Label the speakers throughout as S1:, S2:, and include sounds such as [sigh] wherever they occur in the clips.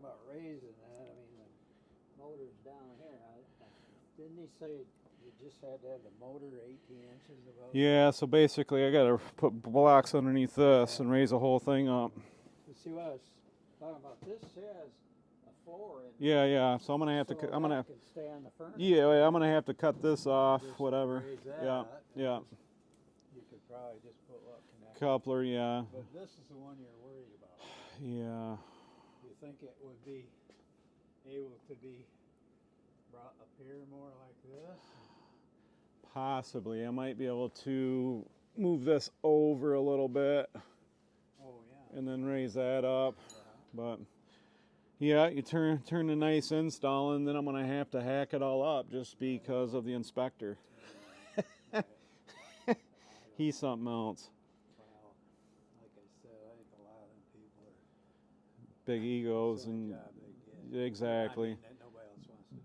S1: talking about raising that, I mean, the motor's down here. I, didn't he say you just had to have the motor 18 inches above?
S2: Yeah, so basically I gotta put blocks underneath this and raise the whole thing up.
S1: You see what I was talking about? This says a four
S2: Yeah, yeah. So I'm gonna have to.
S1: so
S2: cu- I'm gonna.
S1: stay on the furnace.
S2: Yeah, I'm gonna have to cut this off.
S1: Just
S2: Whatever. Yeah, yeah.
S1: just- You could probably just put what connector.
S2: Coupler. Yeah,
S1: But this is the one you're worried about.
S2: yeah.
S1: Think it would be able to be brought up here more like this?
S2: Possibly. I might be able to move this over a little bit
S1: Oh yeah.
S2: and then raise that up.
S1: yeah.
S2: But yeah, you turn turn the nice install, and then I'm gonna have to hack it all up just because of the inspector. [laughs] He's something else.
S1: Well, like I said, I think a lot of them people are
S2: Big egos and exactly.
S1: I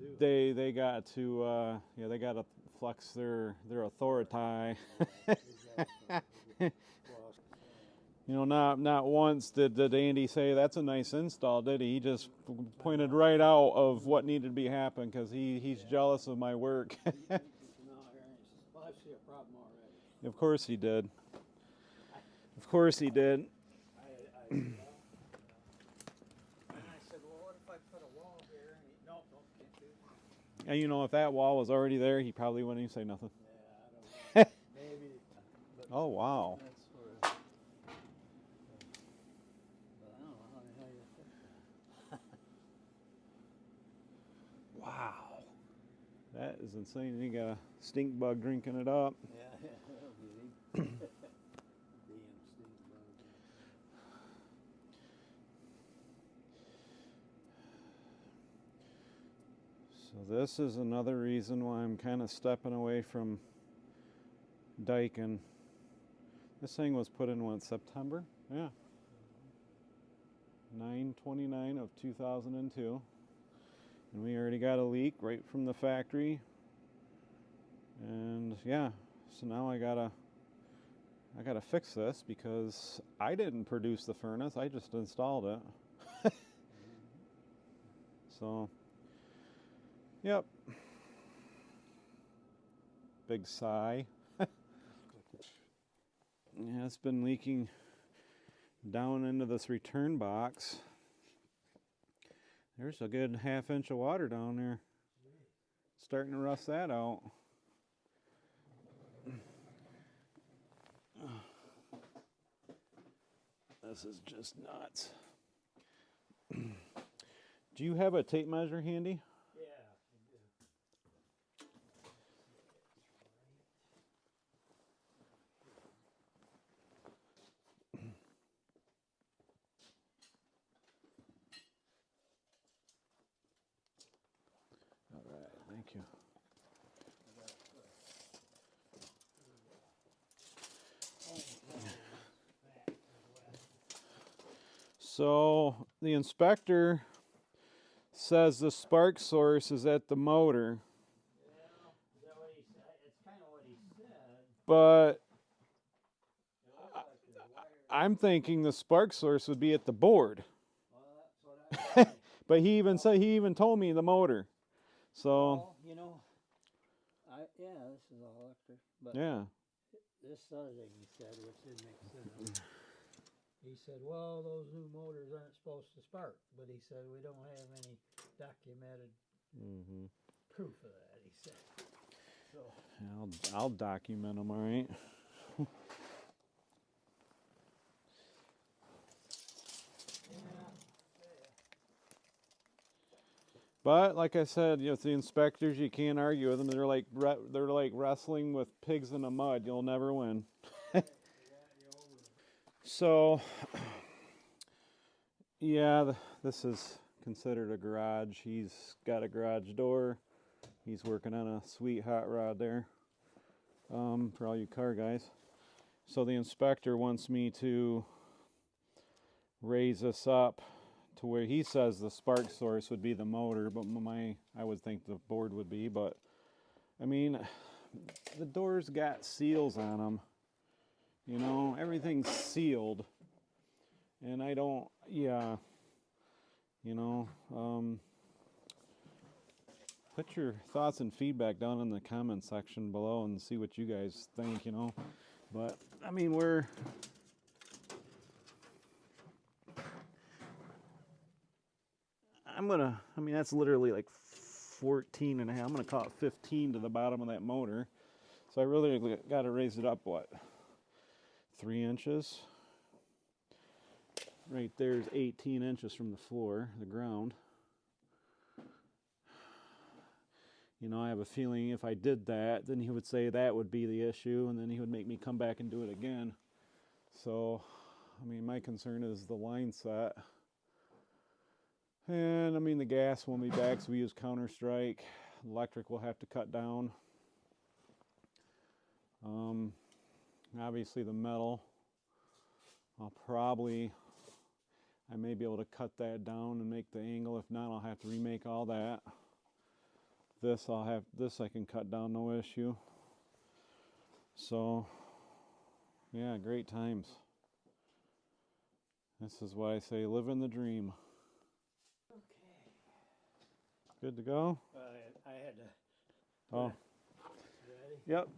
S1: mean.
S2: They they got to uh, yeah they got to flex their their authority. [laughs] You know, not not once did, did Andy say that's a nice install, did he? He just pointed right out of what needed to be happen because he, he's jealous of my work. [laughs] of course he did. Of course he did.
S1: I, I, and I said, well, what if I put a wall here? And he, no, no, can't do that.
S2: And you know, if that wall was already there, he probably wouldn't even say nothing.
S1: Yeah, I don't [laughs] know. Maybe. But
S2: Oh wow!
S1: That's where. But I don't know how the hell you fix that. [laughs]
S2: Wow, that is insane. You got a stink bug drinking it up.
S1: Yeah, [laughs] [clears throat] yeah, that'll be Damn stink bug.
S2: So this is another reason why I'm kind of stepping away from Daikin. This thing was put in what September? Yeah. 929 of 2002. And we already got a leak right from the factory. And yeah, so now I gotta I gotta fix this because I didn't produce the furnace, I just installed it. [laughs] so Yep. Big sigh. [laughs] yeah, it's been leaking down into this return box. There's a good half inch of water down there. Starting to rust that out. [sighs] This is just nuts. [clears throat] Do you have a tape measure handy?
S1: Yeah. I do.
S2: All right, thank you. So the inspector says the spark source is at the motor,
S1: Well, is that what he said? It's kind of what he said.
S2: but
S1: like.
S2: I'm thinking the spark source would be at the board.
S1: Well, that's [laughs] what I said.
S2: But he even said he even told me the motor. So
S1: Well, you know, I yeah, this is all electric, but
S2: yeah,
S1: this other thing he said, which didn't make sense. He said, "Well, those new motors aren't supposed to spark," but he said we don't have any documented
S2: hmm
S1: proof of that. He said, "So
S2: I'll I'll document them. All right. But like I said, you know, the inspectors, you can't argue with them. They're like they're like wrestling with pigs in the mud. You'll never win. So, [clears throat] yeah, th- this is considered a garage. He's got a garage door. He's working on a sweet hot rod there um, for all you car guys. So the inspector wants me to raise this up to where he says the spark source would be the motor, but my I would think the board would be. But I mean, [sighs] the doors got seals on them. You know, everything's sealed, and I don't. Yeah. You know. Um, put your thoughts and feedback down in the comment section below and see what you guys think. You know, but I mean we're I'm gonna, I mean, that's literally like 14 and a half. I'm gonna call it 15 to the bottom of that motor. So I really got to raise it up, what, three inches? Right there's 18 inches from the floor, the ground. You know, I have a feeling if I did that, then he would say that would be the issue, and then he would make me come back and do it again. So, I mean, my concern is the line set. And I mean, the gas won't be back, so we use Counter Strike. Electric will have to cut down. Um, obviously, the metal, I'll probably, I may be able to cut that down and make the angle. If not, I'll have to remake all that. This I'll have, this I can cut down, no issue. So, yeah, great times. This is why I say live in the dream. Okay. Good to go?
S1: I, I had to,
S2: Oh,
S1: ready?
S2: yep.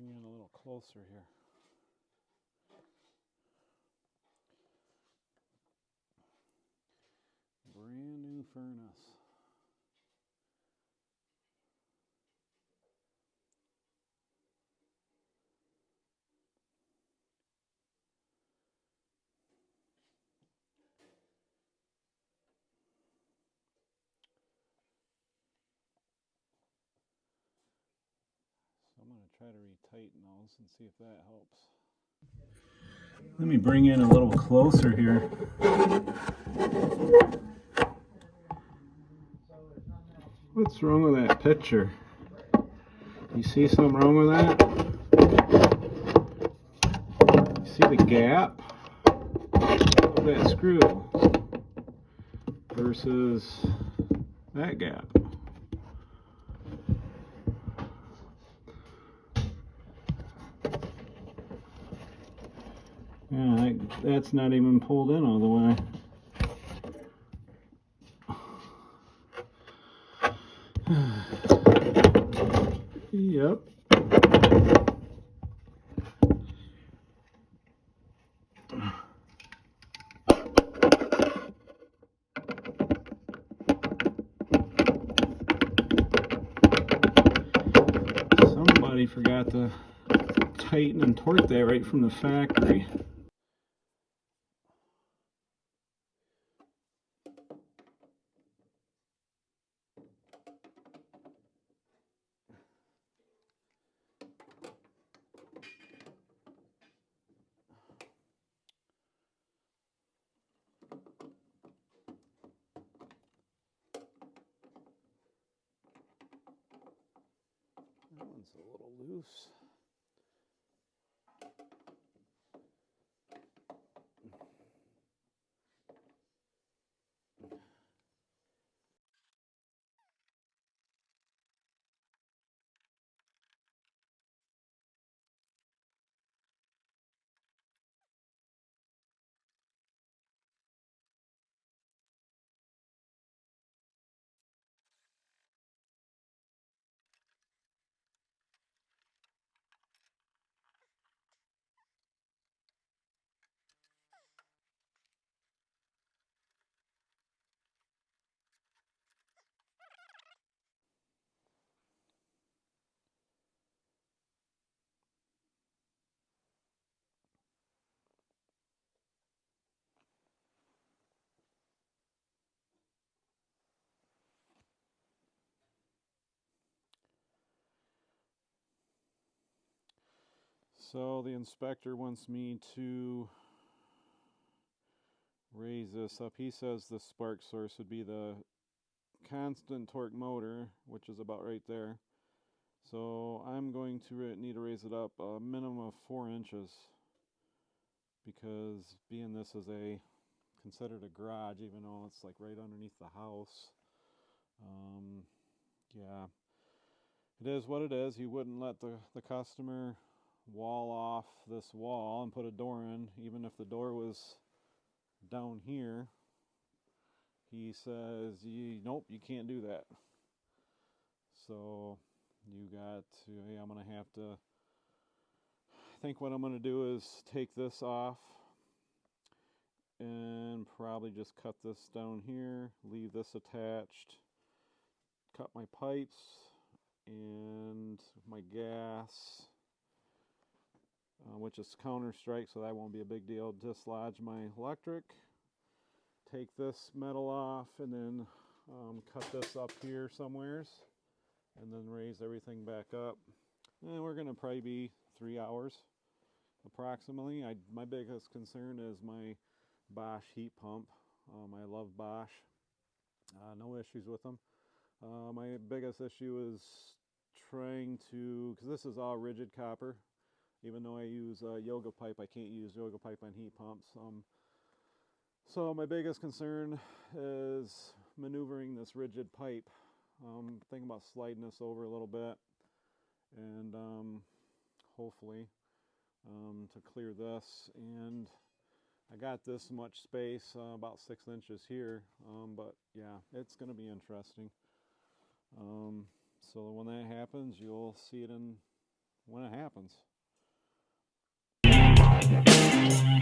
S2: Bring you in a little closer here. Brand new furnace. Try to retighten those and see if that helps. Let me bring in a little closer here. What's wrong with that picture? You see something wrong with that? You see the gap of that screw versus that gap. that's not even pulled in all the way. yep. Somebody forgot to tighten and torque that right from the factory. One's a little loose. So the inspector wants me to raise this up. He says the spark source would be the constant torque motor, which is about right there. So I'm going to need to raise it up a minimum of four inches because being this is a considered a garage, even though it's like right underneath the house. Um, yeah, it is what it is. You wouldn't let the, the customer wall off this wall and put a door in, even if the door was down here. He says, "Nope, you can't do that." So you got to. Hey, I'm gonna have to. I think what I'm gonna do is take this off and probably just cut this down here, leave this attached, cut my pipes and my gas uh, which is Counter Strike, so that won't be a big deal. Dislodge my electric, take this metal off, and then um, cut this up here somewheres, and then raise everything back up. And we're gonna probably be three hours, approximately. I my biggest concern is my Bosch heat pump. Um, I love Bosch. Uh, no issues with them. Uh, my biggest issue is trying to, because this is all rigid copper, even though I use uh, yoga pipe, I can't use yoga pipe on heat pumps. Um, so my biggest concern is maneuvering this rigid pipe. Um, thinking about sliding this over a little bit, and um, hopefully um, to clear this. And I got this much space, uh, about six inches here. Um, but yeah, it's going to be interesting. Um, so when that happens, you'll see it in when it happens. Thank you.